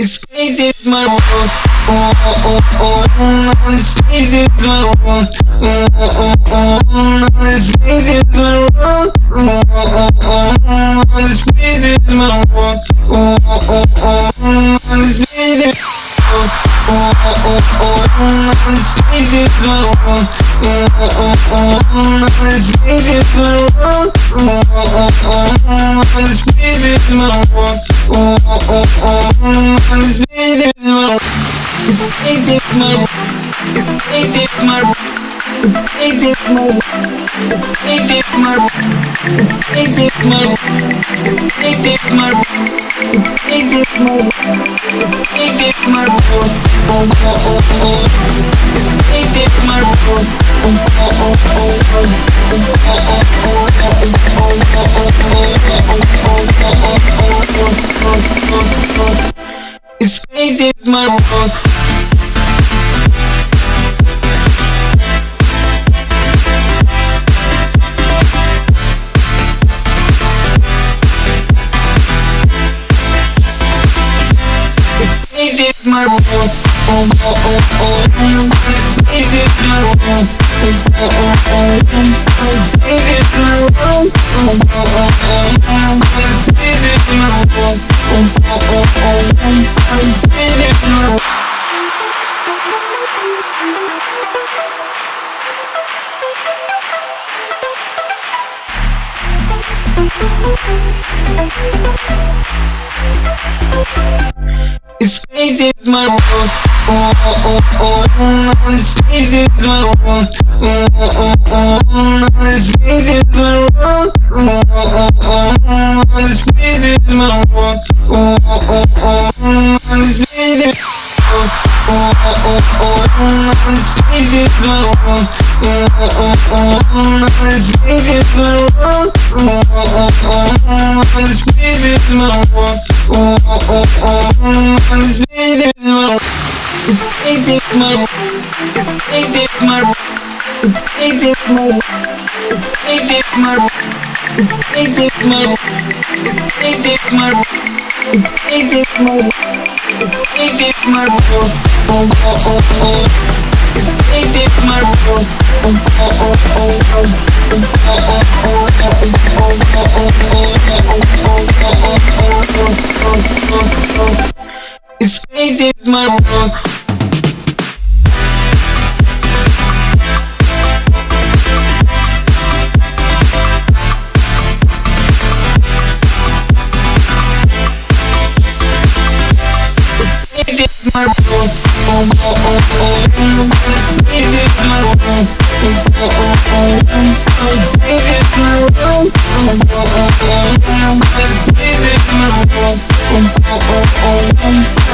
Space is my world. Oh, oh, oh, oh. Space is my world. Oh, oh, oh, oh. Space is my world. Oh, oh, oh, oh. Space is my world. Oh, oh, oh, oh. Oh, oh, oh, oh. Space is my world. Oh, oh, oh, oh. Space is my world. Oh, oh, oh, oh. Space is my world. Space is my world. Space is my world. Space is my world. Space is my world. Space is my world. Space is my world. Space is my world. Space is my world. Space is my world. Space is my world. Oh, oh, oh, oh. Space is my world. Oh, oh, oh, oh. Space is my world. Oh, oh, oh. Space is my world. Oh, oh, oh, oh. Space is my world. Oh, oh. Space is my world. Oh, oh. Space is my world. Space is my world. Oh, oh, oh, oh. Space is my world. Oh, oh, oh, oh. Space is my world. Oh, oh, oh, oh. Space is my world. Space is my world. Space is my world. Space is my world. Space is my world. Space is my world. Space is my world. Space is my world. Space is my world. Oh, oh, oh, oh. Space is my world. This is my room. Oh, oh, oh, oh. This is my room. Oh, oh, oh, oh. This is my room. Oh, oh, oh, oh. This is my room. Oh, oh, oh, oh.